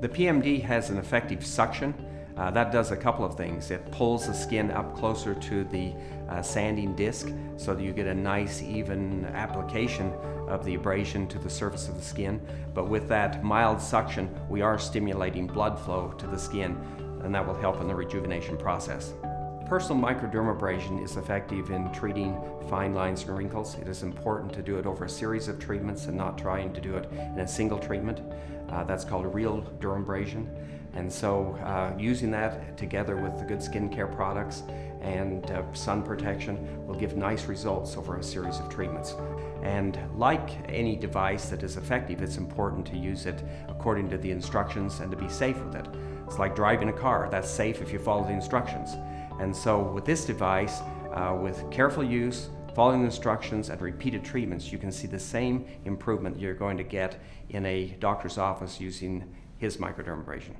The PMD has an effective suction. Uh, that does a couple of things. It pulls the skin up closer to the uh, sanding disc so that you get a nice even application of the abrasion to the surface of the skin. But with that mild suction, we are stimulating blood flow to the skin and that will help in the rejuvenation process. Personal microdermabrasion is effective in treating fine lines and wrinkles. It is important to do it over a series of treatments and not trying to do it in a single treatment. Uh, that's called a real dermabrasion. And so uh, using that together with the good skincare products and uh, sun protection will give nice results over a series of treatments. And like any device that is effective, it's important to use it according to the instructions and to be safe with it. It's like driving a car. That's safe if you follow the instructions. And so with this device, uh, with careful use, following instructions and repeated treatments, you can see the same improvement you're going to get in a doctor's office using his microdermabrasion.